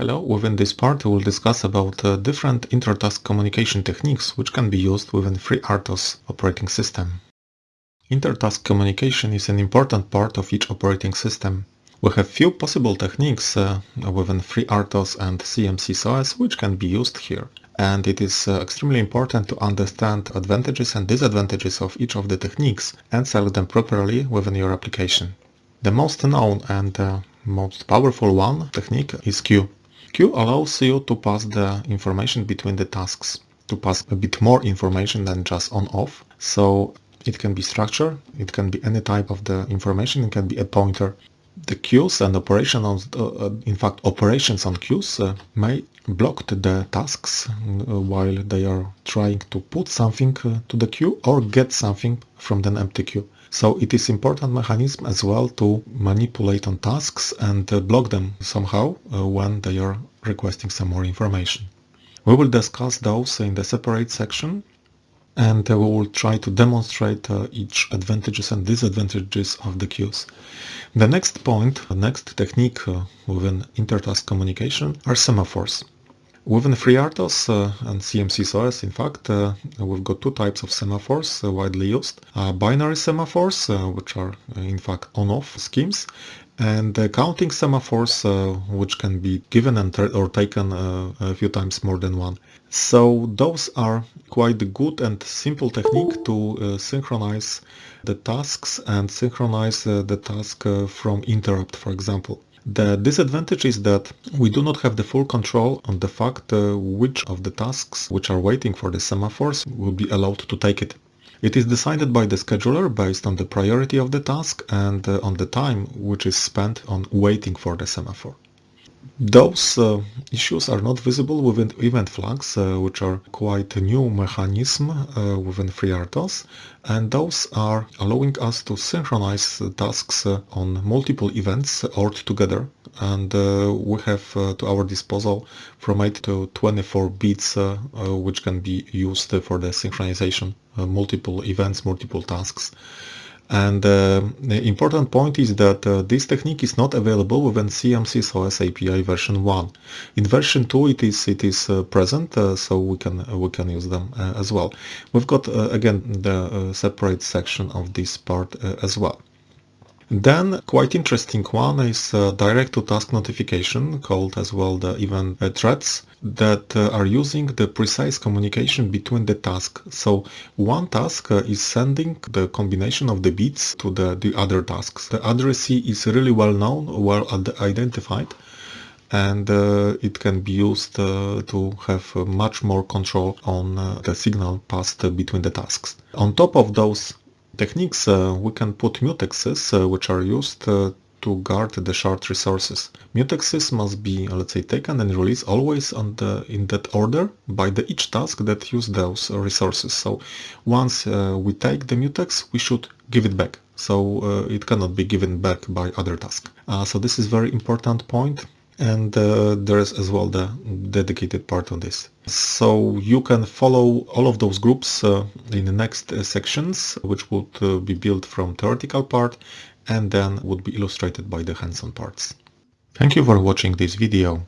Hello, within this part we will discuss about uh, different inter-task communication techniques which can be used within FreeRTOS operating system. Inter-task communication is an important part of each operating system. We have few possible techniques uh, within FreeRTOS and CMSIS which can be used here. And it is uh, extremely important to understand advantages and disadvantages of each of the techniques and select them properly within your application. The most known and uh, most powerful one technique is queue. Queue allows you to pass the information between the tasks, to pass a bit more information than just on-off. So it can be structure, it can be any type of the information, it can be a pointer. The queues and operations, uh, uh, in fact operations on queues uh, may block the tasks uh, while they are trying to put something uh, to the queue or get something from an empty queue. So it is important mechanism as well to manipulate on tasks and uh, block them somehow uh, when they are requesting some more information. We will discuss those in the separate section and uh, we will try to demonstrate each advantages and disadvantages of the queues. The next point, the next technique within intertask communication are semaphores. Within FreeRTOS uh, and CMSIS, in fact, uh, we've got two types of semaphores uh, widely used. Uh, binary semaphores, uh, which are uh, in fact on-off schemes, and counting semaphores, which can be given and or taken a few times more than one. So those are quite good and simple technique to synchronize the tasks and synchronize the task from interrupt, for example. The disadvantage is that we do not have the full control on the fact uh, which of the tasks which are waiting for the semaphores will be allowed to take it. It is decided by the scheduler based on the priority of the task and uh, on the time which is spent on waiting for the semaphore. Those uh, issues are not visible within event flags, uh, which are quite a new mechanism uh, within FreeRTOS, and those are allowing us to synchronize tasks uh, on multiple events all together. And uh, we have uh, to our disposal from 8 to 24 bits, which can be used for the synchronization, multiple events, multiple tasks. And uh, the important point is that uh, this technique is not available within CMSIS OS API version 1. In version 2 it is it is uh, present, uh, so we can we can use them uh, as well. We've got uh, again the separate section of this part as well. Then quite interesting one is uh, direct to task notification called as well the event threads that uh, are using the precise communication between the task. So one task uh, is sending the combination of the bits to the, the other tasks. The addressee is really well known, well identified and uh, it can be used uh, to have uh, much more control on the signal passed between the tasks. On top of those techniques, uh, we can put mutexes, uh, which are used uh, to guard the shard resources. Mutexes must be, let's say, taken and released always the, in that order by the each task that use those resources. So once uh, we take the mutex, we should give it back. So uh, it cannot be given back by other task. Uh, so this is very important point and uh, there is as well the dedicated part on this. So you can follow all of those groups uh, in the next uh, sections, which would uh, be built from theoretical part and then would be illustrated by the hands-on parts. Thank you for watching this video.